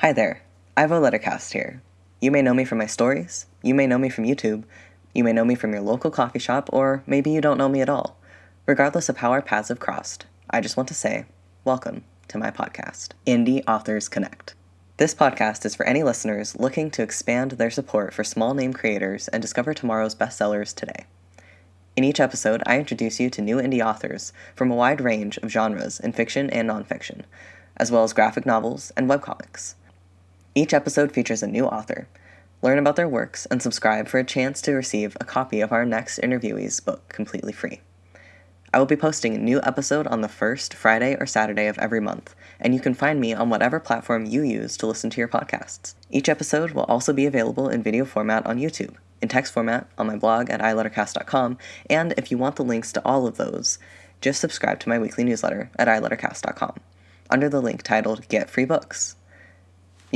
Hi there, Ivo Lettercast here. You may know me from my stories, you may know me from YouTube, you may know me from your local coffee shop, or maybe you don't know me at all. Regardless of how our paths have crossed, I just want to say, welcome to my podcast, Indie Authors Connect. This podcast is for any listeners looking to expand their support for small name creators and discover tomorrow's bestsellers today. In each episode, I introduce you to new indie authors from a wide range of genres in fiction and nonfiction, as well as graphic novels and webcomics. Each episode features a new author. Learn about their works and subscribe for a chance to receive a copy of our next interviewee's book completely free. I will be posting a new episode on the first Friday or Saturday of every month, and you can find me on whatever platform you use to listen to your podcasts. Each episode will also be available in video format on YouTube, in text format on my blog at ilettercast.com, and if you want the links to all of those, just subscribe to my weekly newsletter at ilettercast.com under the link titled Get Free Books.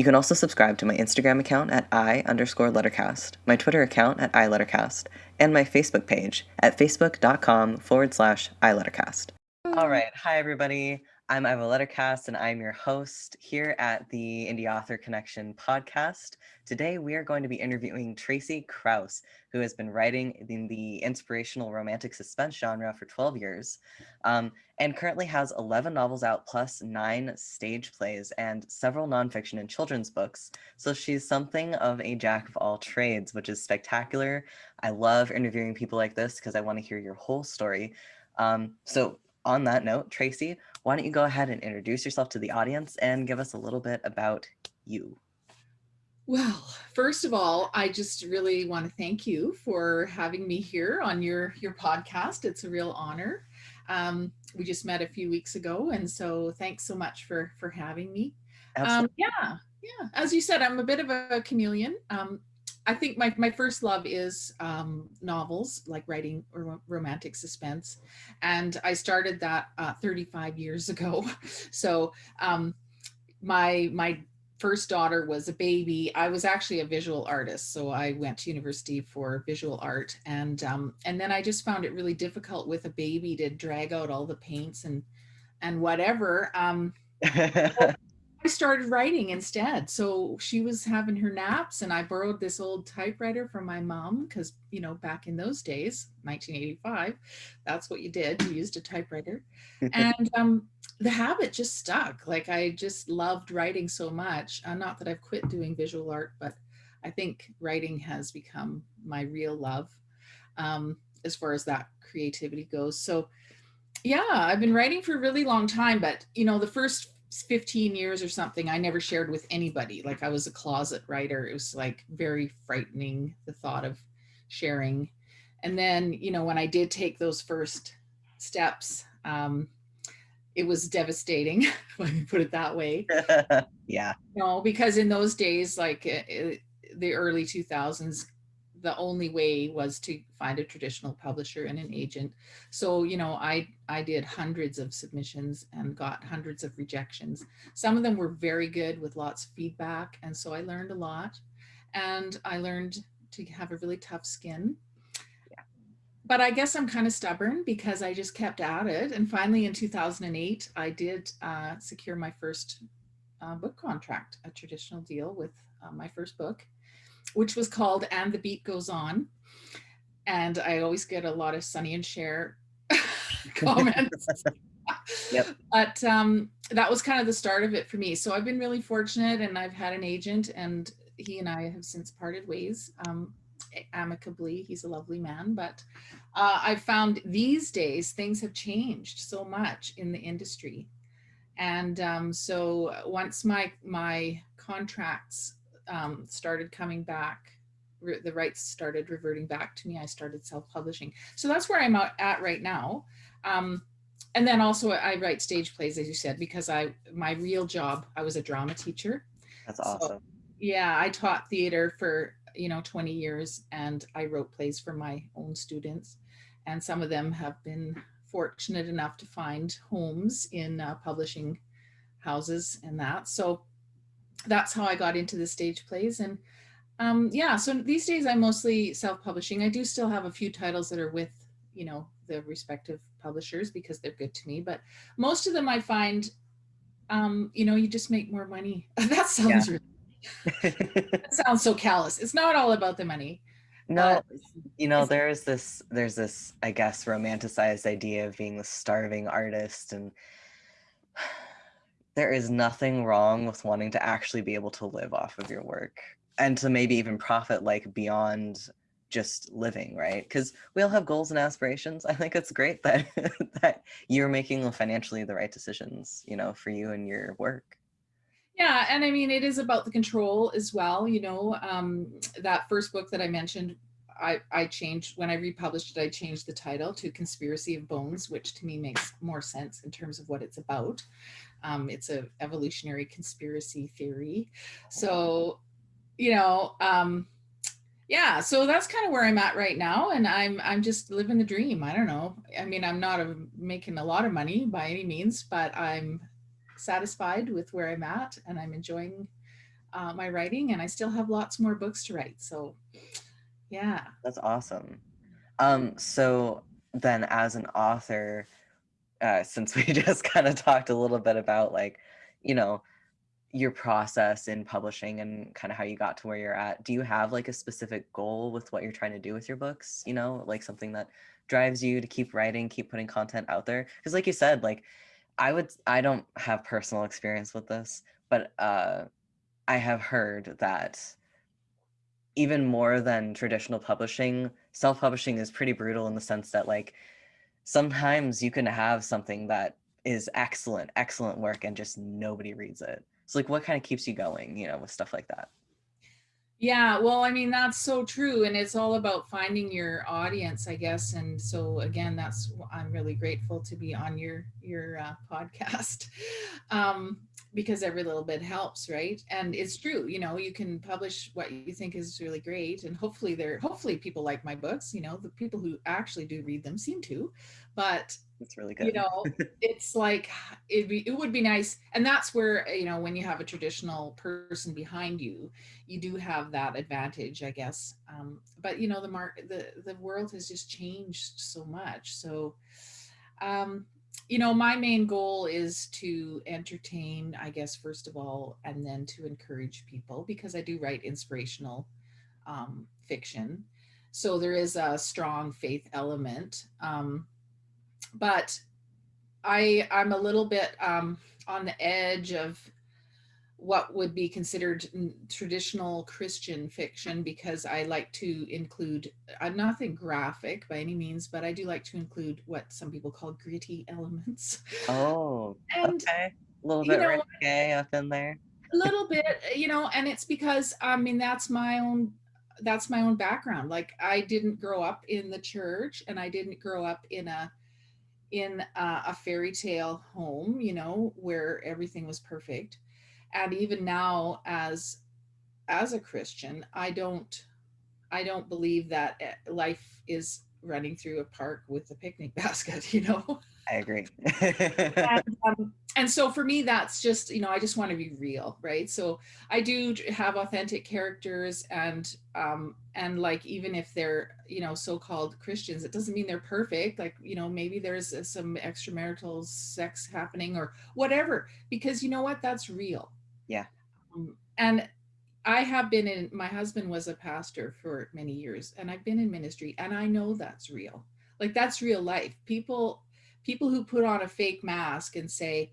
You can also subscribe to my Instagram account at i underscore lettercast, my Twitter account at ilettercast, and my Facebook page at facebook.com forward slash ilettercast. All right. Hi, everybody. I'm Ivo Lettercast, and I'm your host here at the Indie Author Connection podcast. Today, we are going to be interviewing Tracy Krauss, who has been writing in the inspirational romantic suspense genre for 12 years, um, and currently has 11 novels out, plus nine stage plays and several nonfiction and children's books. So she's something of a jack of all trades, which is spectacular. I love interviewing people like this because I want to hear your whole story. Um, so on that note, Tracy, why don't you go ahead and introduce yourself to the audience and give us a little bit about you? Well, first of all, I just really want to thank you for having me here on your, your podcast. It's a real honor. Um, we just met a few weeks ago, and so thanks so much for, for having me. Um, yeah, yeah. As you said, I'm a bit of a chameleon. Um, I think my, my first love is um, novels, like writing or romantic suspense. And I started that uh, 35 years ago. So um, my, my first daughter was a baby. I was actually a visual artist. So I went to university for visual art. And, um, and then I just found it really difficult with a baby to drag out all the paints and, and whatever. Um, I started writing instead. So she was having her naps and I borrowed this old typewriter from my mom because, you know, back in those days, 1985, that's what you did. You used a typewriter. and um, the habit just stuck. Like I just loved writing so much. Uh, not that I've quit doing visual art, but I think writing has become my real love um, as far as that creativity goes. So yeah, I've been writing for a really long time, but you know, the first 15 years or something, I never shared with anybody. Like I was a closet writer. It was like very frightening, the thought of sharing. And then, you know, when I did take those first steps, um, it was devastating, let me put it that way. yeah. no, because in those days, like it, it, the early 2000s, the only way was to find a traditional publisher and an agent. So, you know, I, I did hundreds of submissions and got hundreds of rejections. Some of them were very good with lots of feedback. And so I learned a lot and I learned to have a really tough skin. Yeah. But I guess I'm kind of stubborn because I just kept at it. And finally in 2008, I did uh, secure my first uh, book contract, a traditional deal with uh, my first book which was called And the Beat Goes On. And I always get a lot of Sonny and Cher comments. yep. But um, that was kind of the start of it for me. So I've been really fortunate and I've had an agent and he and I have since parted ways um, amicably. He's a lovely man, but uh, I've found these days things have changed so much in the industry. And um, so once my, my contracts um, started coming back, the rights started reverting back to me, I started self-publishing. So that's where I'm at right now. Um, and then also I write stage plays, as you said, because I my real job, I was a drama teacher. That's awesome. So, yeah, I taught theater for, you know, 20 years and I wrote plays for my own students. And some of them have been fortunate enough to find homes in uh, publishing houses and that. So that's how I got into the stage plays. And um, yeah, so these days I'm mostly self-publishing. I do still have a few titles that are with, you know, the respective publishers because they're good to me. But most of them I find um, you know, you just make more money. that sounds yeah. really, that sounds so callous. It's not all about the money. No, you know, there's this there's this, I guess, romanticized idea of being the starving artist and there is nothing wrong with wanting to actually be able to live off of your work and to maybe even profit like beyond just living, right? Because we all have goals and aspirations. I think it's great that that you're making financially the right decisions, you know, for you and your work. Yeah, and I mean, it is about the control as well. You know, um, that first book that I mentioned, I, I changed, when I republished it, I changed the title to Conspiracy of Bones, which to me makes more sense in terms of what it's about. Um, it's a evolutionary conspiracy theory. So, you know, um, yeah, so that's kind of where I'm at right now. And I'm, I'm just living the dream. I don't know. I mean, I'm not a, making a lot of money by any means, but I'm satisfied with where I'm at and I'm enjoying uh, my writing and I still have lots more books to write. So yeah. That's awesome. Um, so then as an author, uh, since we just kind of talked a little bit about like, you know, your process in publishing and kind of how you got to where you're at, do you have like a specific goal with what you're trying to do with your books? You know, like something that drives you to keep writing, keep putting content out there? Because like you said, like I would, I don't have personal experience with this, but uh, I have heard that even more than traditional publishing, self-publishing is pretty brutal in the sense that like sometimes you can have something that is excellent, excellent work and just nobody reads it. So like what kind of keeps you going, you know, with stuff like that? Yeah, well, I mean, that's so true. And it's all about finding your audience, I guess. And so again, that's, I'm really grateful to be on your, your uh, podcast um, because every little bit helps, right? And it's true, you know, you can publish what you think is really great. And hopefully they're, hopefully people like my books, you know, the people who actually do read them seem to, but it's really good. You know, it's like it be it would be nice, and that's where you know when you have a traditional person behind you, you do have that advantage, I guess. Um, but you know, the mark the the world has just changed so much. So, um, you know, my main goal is to entertain, I guess, first of all, and then to encourage people because I do write inspirational um, fiction. So there is a strong faith element. Um, but I I'm a little bit um, on the edge of what would be considered traditional Christian fiction because I like to include, I'm nothing graphic by any means, but I do like to include what some people call gritty elements. Oh, and, okay. A little bit you know, up in there. a little bit, you know, and it's because, I mean, that's my own, that's my own background. Like I didn't grow up in the church and I didn't grow up in a, in uh, a fairy tale home, you know, where everything was perfect. And even now as as a Christian, I don't I don't believe that eh, life is running through a park with a picnic basket, you know? I agree. and, um, and so for me, that's just, you know, I just want to be real, right? So I do have authentic characters and, um, and like, even if they're, you know, so-called Christians, it doesn't mean they're perfect. Like, you know, maybe there's uh, some extramarital sex happening or whatever, because you know what, that's real. Yeah. Um, and I have been in, my husband was a pastor for many years and I've been in ministry and I know that's real. Like that's real life. People, people who put on a fake mask and say,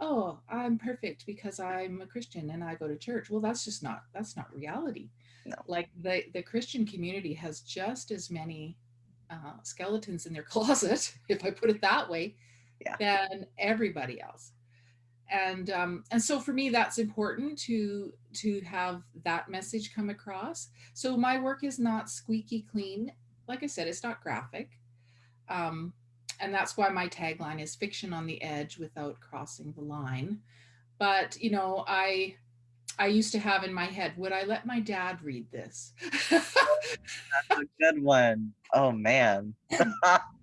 oh, I'm perfect because I'm a Christian and I go to church. Well, that's just not, that's not reality. No. Like the, the Christian community has just as many uh, skeletons in their closet, if I put it that way, yeah. than everybody else. And um, and so for me, that's important to to have that message come across. So my work is not squeaky clean. Like I said, it's not graphic. Um, and that's why my tagline is fiction on the edge without crossing the line. But, you know, I, I used to have in my head, would I let my dad read this? That's a good one. Oh man.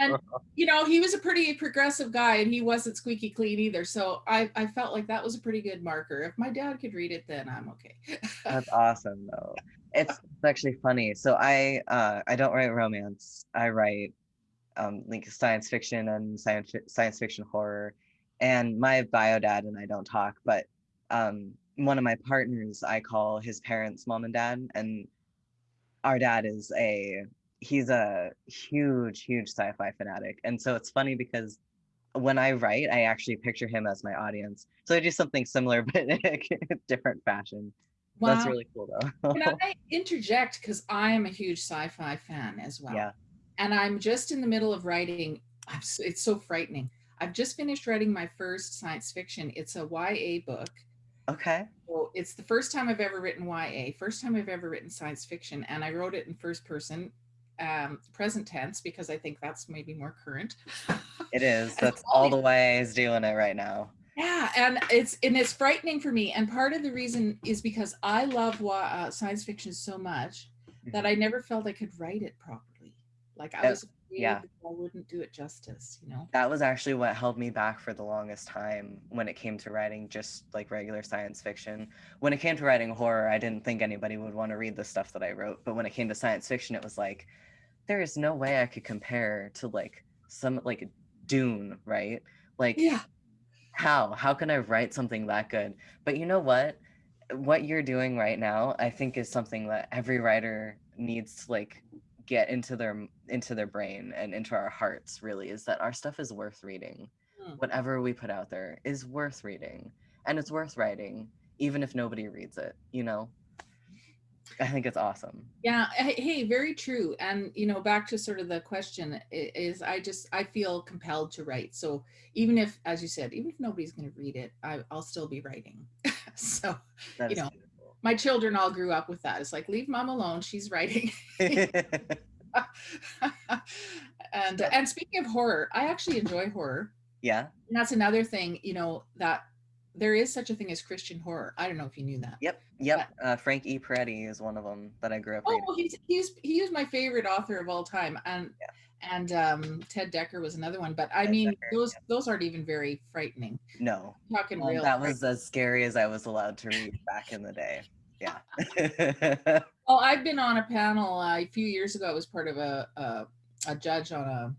and you know, he was a pretty progressive guy and he wasn't squeaky clean either. So I, I felt like that was a pretty good marker. If my dad could read it, then I'm okay. That's awesome though. It's, it's actually funny. So I uh I don't write romance. I write um, like science fiction and science science fiction horror, and my bio dad and I don't talk, but um, one of my partners, I call his parents mom and dad, and our dad is a he's a huge, huge sci-fi fanatic, and so it's funny because when I write, I actually picture him as my audience. So I do something similar, but in a different fashion. Wow. That's really cool though. Can I interject because I am a huge sci-fi fan as well. Yeah. And I'm just in the middle of writing. it's so frightening. I've just finished writing my first science fiction. It's a YA book. Okay. So it's the first time I've ever written YA, first time I've ever written science fiction, and I wrote it in first person, um, present tense, because I think that's maybe more current. It is. That's all the YA's doing it right now. Yeah, and it's and it's frightening for me. And part of the reason is because I love uh, science fiction so much that I mm-hmm. never felt I could write it properly. Like I was yeah. I wouldn't do it justice, you know. That was actually what held me back for the longest time when it came to writing just like regular science fiction. When it came to writing horror, I didn't think anybody would want to read the stuff that I wrote. But when it came to science fiction, it was like there is no way I could compare to like some like Dune, right? Like yeah. how? How can I write something that good? But you know what? What you're doing right now, I think is something that every writer needs to like get into their into their brain and into our hearts really is that our stuff is worth reading hmm. whatever we put out there is worth reading and it's worth writing even if nobody reads it you know i think it's awesome yeah hey very true and you know back to sort of the question is i just i feel compelled to write so even if as you said even if nobody's going to read it I, will still be writing so you know my children all grew up with that. It's like, leave mom alone. She's writing. and and speaking of horror, I actually enjoy horror. Yeah. And that's another thing, you know, that there is such a thing as Christian horror. I don't know if you knew that. Yep. Yep. But, uh, Frank E. Peretti is one of them that I grew up. Oh, well, he's he's he is my favorite author of all time, and yeah and um, Ted Dekker was another one. But I Ted mean, Dekker, those yeah. those aren't even very frightening. No, I'm talking um, real. That was as scary as I was allowed to read back in the day. Yeah. well, I've been on a panel uh, a few years ago. I was part of a a, a judge on a.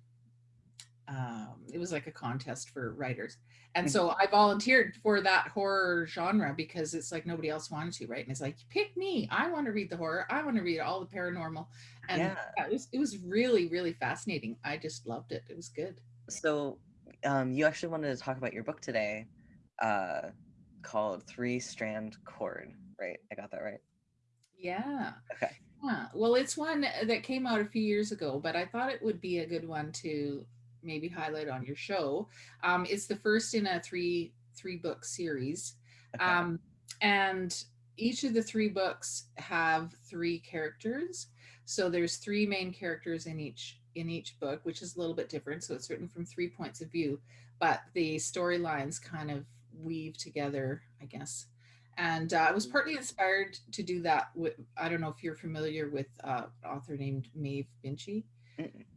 Um, it was like a contest for writers, and so mm-hmm. I volunteered for that horror genre because it's like nobody else wanted to, right? And it's like, pick me. I want to read the horror. I want to read all the paranormal. And yeah. it was it was really, really fascinating. I just loved it. It was good. So um, you actually wanted to talk about your book today, uh, called Three Strand Cord, right? I got that right. Yeah. Okay. Yeah. Well, it's one that came out a few years ago, but I thought it would be a good one to maybe highlight on your show. Um, it's the first in a three three book series, um, and each of the three books have three characters. So there's three main characters in each in each book, which is a little bit different. So it's written from three points of view, but the storylines kind of weave together, I guess. And uh, I was partly inspired to do that with, I don't know if you're familiar with uh, an author named Maeve Binchy. Mm -mm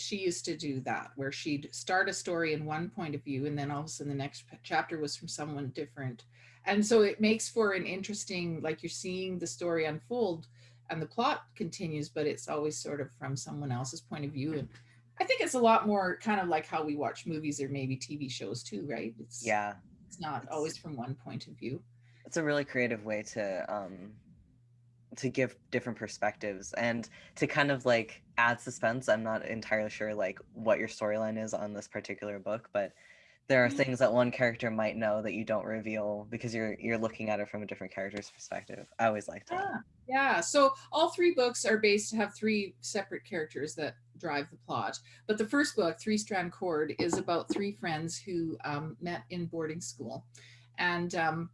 she used to do that where she'd start a story in one point of view and then all of a sudden the next chapter was from someone different. And so it makes for an interesting like you're seeing the story unfold and the plot continues but it's always sort of from someone else's point of view and i think it's a lot more kind of like how we watch movies or maybe tv shows too right? It's yeah. it's not it's, always from one point of view. It's a really creative way to um to give different perspectives and to kind of like add suspense. I'm not entirely sure like what your storyline is on this particular book, but there are mm-hmm. things that one character might know that you don't reveal because you're you're looking at it from a different character's perspective. I always like that. Yeah. yeah. So all three books are based to have three separate characters that drive the plot. But the first book, Three Strand Cord, is about three friends who um, met in boarding school. And um,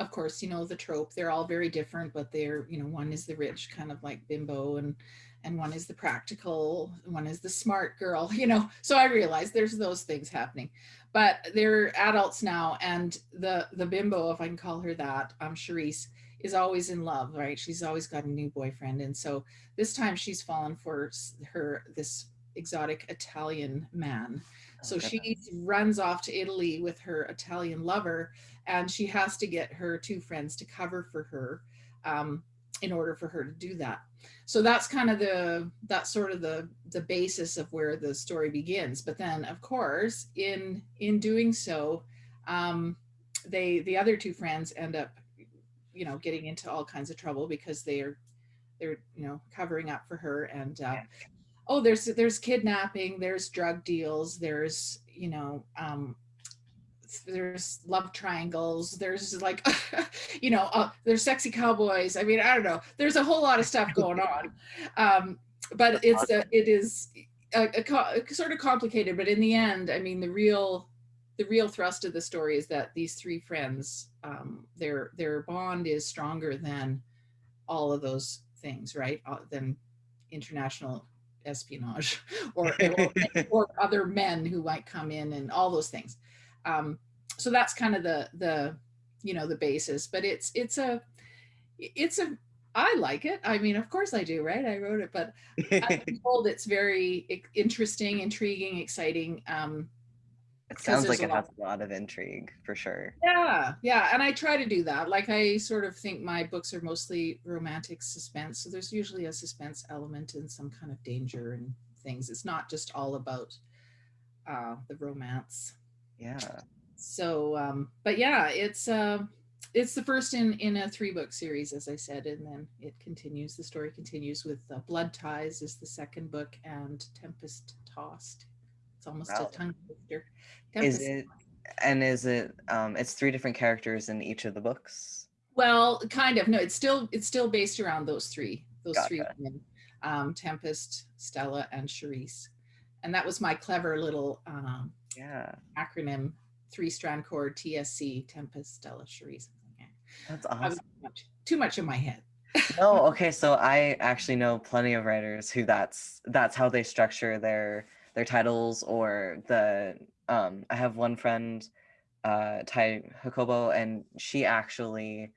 of course, you know, the trope, they're all very different, but they're, you know, one is the rich kind of like bimbo and and one is the practical, one is the smart girl, you know. So I realized there's those things happening. But they're adults now and the the bimbo, if I can call her that, um Charisse, is always in love, right? She's always got a new boyfriend. And so this time she's fallen for her this exotic Italian man so she runs off to Italy with her Italian lover, and she has to get her two friends to cover for her. Um, in order for her to do that. So that's kind of the that's sort of the the basis of where the story begins. But then, of course, in in doing so, um, they the other two friends end up, you know, getting into all kinds of trouble because they are they're you know covering up for her and uh, oh there's there's kidnapping there's drug deals there's you know um, there's love triangles there's like you know uh, there's sexy cowboys. I mean i don't know. There's a whole lot of stuff going on. Um, but it's a, it is a, a, a, sort of complicated but in the end i mean the real the real thrust of the story is that these three friends um, their their bond is stronger than all of those things right? Uh, than international espionage or, or, or other men who might come in and all those things. Um, so that's kind of the the you know the basis but it's it's a it's a i like it. I mean of course i do right? I wrote it but i'm told it's very interesting intriguing exciting um it sounds like it has a lot of intrigue for sure. Yeah yeah and i try to do that like i sort of think my books are mostly romantic suspense so there's usually a suspense element and some kind of danger and things. It's not just all about uh the romance. Yeah. So um but yeah it's uh it's the first in in a three book series as i said and then it continues the story continues with uh, blood ties is the second book and tempest tossed it's almost wow. a tongue twister is it and is it um it's three different characters in each of the books well kind of no it's still it's still based around those three those gotcha. three women um tempest stella and Charisse. and that was my clever little um yeah acronym three strand cord TSC Tempest Stella Charisse. That's awesome. Too much, too much in my head. oh, okay. So I actually know plenty of writers who that's that's how they structure their their titles or the um I have one friend uh Tai Hakobo and she actually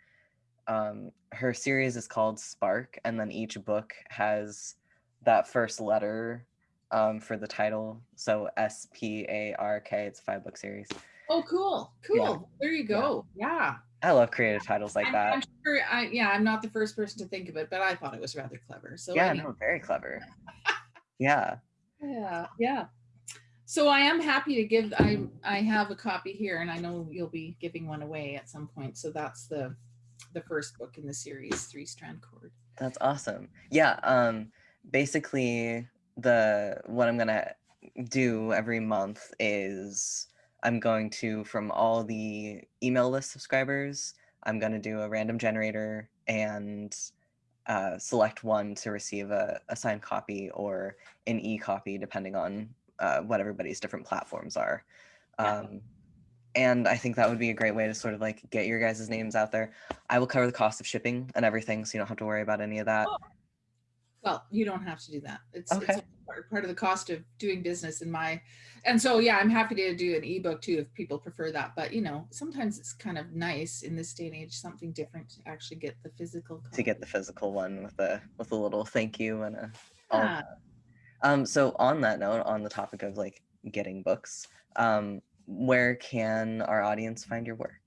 um her series is called Spark and then each book has that first letter um for the title. So S P A R K it's a five book series. Oh, cool. Cool. Yeah. There you go. Yeah. yeah. I love creative titles like I'm, that. I'm sure I, yeah, I'm not the first person to think of it, but I thought it was rather clever. So yeah, no, very clever. yeah. Yeah. Yeah. So I am happy to give, I, I have a copy here and I know you'll be giving one away at some point. So that's the, the first book in the series, Three Strand Cord. That's awesome. Yeah. Um, basically the, what I'm to do every month is I'm going to, from all the email list subscribers, I'm to do a random generator and uh, select one to receive a, a signed copy or an e-copy, depending on uh, what everybody's different platforms are. Um, and I think that would be a great way to sort of like get your guys' names out there. I will cover the cost of shipping and everything, so you don't have to worry about any of that. Oh. Well, you don't have to do that. It's, okay. it's part, part of the cost of doing business in my, and so, yeah, I'm happy to do an ebook too, if people prefer that. But, you know, sometimes it's kind of nice in this day and age, something different to actually get the physical. Copy. To get the physical one with a, with a little thank you and a, yeah. um, so on that note, on the topic of like getting books, um, where can our audience find your work?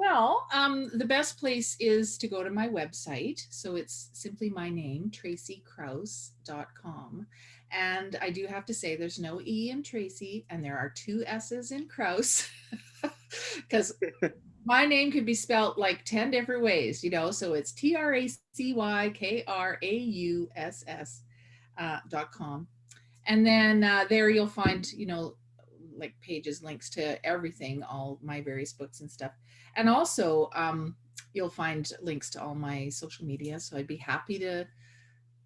Well, um, the best place is to go to my website. So it's simply my name, tracykrauss.com. And I do have to say there's no E in Tracy and there are two S's in Krauss because my name could be spelled like 10 different ways, you know, so it's T-R-A-C-Y-K-R-A-U-S-S uh, dot com. And then uh, there you'll find, you know, like pages, links to everything, all my various books and stuff. And also um, you'll find links to all my social media. So I'd be happy to,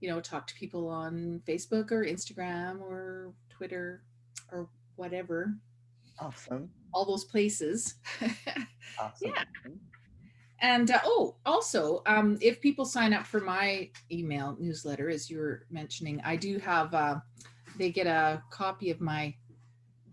you know, talk to people on Facebook or Instagram or Twitter or whatever. Awesome. All those places. awesome. Yeah. And uh, oh, also, um, if people sign up for my email newsletter, as you were mentioning, I do have, uh, they get a copy of my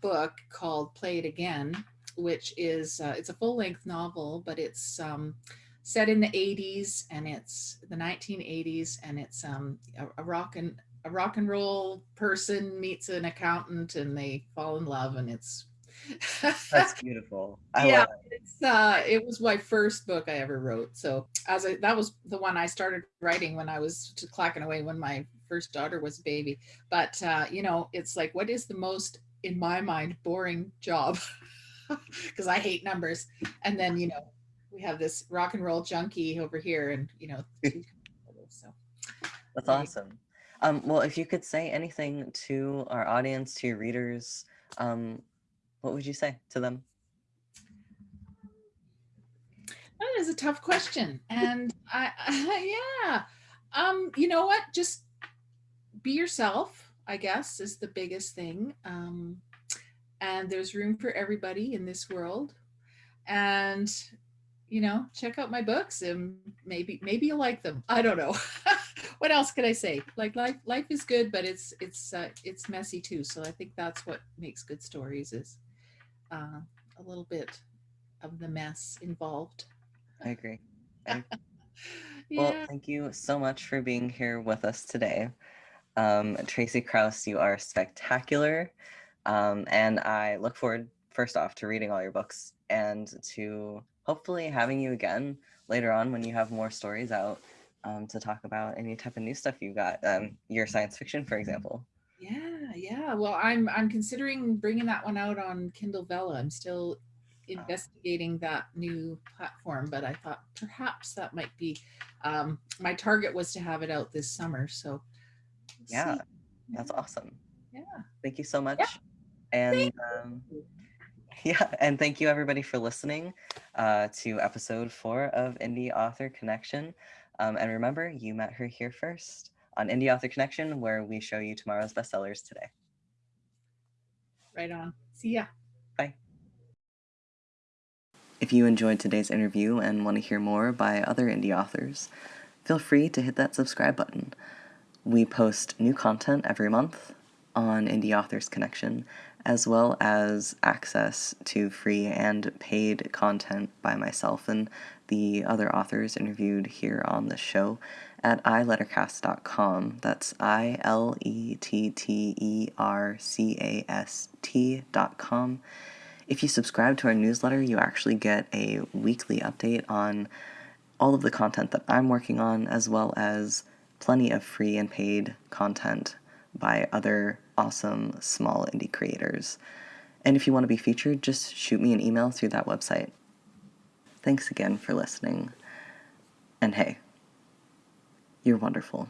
book called Play It Again which is uh, it's a full length novel, but it's um, set in the 80s and it's the 1980s and it's um, a, a rock and a rock and roll person meets an accountant and they fall in love and it's That's beautiful. I yeah, love it. it's uh, it was my first book I ever wrote. So as I that was the one I started writing when I was clacking away when my first daughter was a baby. But uh, you know, it's like, what is the most in my mind boring job? Because I hate numbers. And then you know, we have this rock and roll junkie over here, and you know, so That's awesome. Um, well, if you could say anything to our audience, to your readers, um, what would you say to them? That is a tough question. And I, yeah, um, you know what? Just be yourself, I guess, is the biggest thing. Um, and there's room for everybody in this world. And, you know, check out my books and maybe, maybe you'll like them. I don't know. what else could I say? Like life, life is good, but it's, it's, uh, it's messy too. So I think that's what makes good stories is uh, a little bit of the mess involved. I agree. I agree. Well, thank you so much for being here with us today. Um, Tracy Krauss, you are spectacular. Um, and I look forward, first off, to reading all your books and to hopefully having you again later on when you have more stories out um, to talk about any type of new stuff you got. Um, your science fiction, for example. Yeah, yeah. Well, I'm I'm considering bringing that one out on Kindle Vella. I'm still investigating that new platform, but I thought perhaps that might be um, my target was to have it out this summer. So Yeah, see. that's awesome. yeah. Thank you so Yeah. And um, yeah, and thank you everybody for listening uh, to episode four of Indie Author Connection. Um, and remember, you met her here first on Indie Author Connection, where we show you tomorrow's bestsellers today. Right on. See ya. Bye. If you enjoyed today's interview and want to hear more by other indie authors, feel free to hit that subscribe button. We post new content every month on Indie Authors Connection, as well as access to free and paid content by myself and the other authors interviewed here on the show at ilettercast.com. That's I L E T T E R C A S T.com. If you subscribe to our newsletter, you actually get a weekly update on all of the content that I'm working on, as well as plenty of free and paid content by other awesome small indie creators. And if you want to be featured, just shoot me an email through that website. Thanks again for listening. And hey, you're wonderful.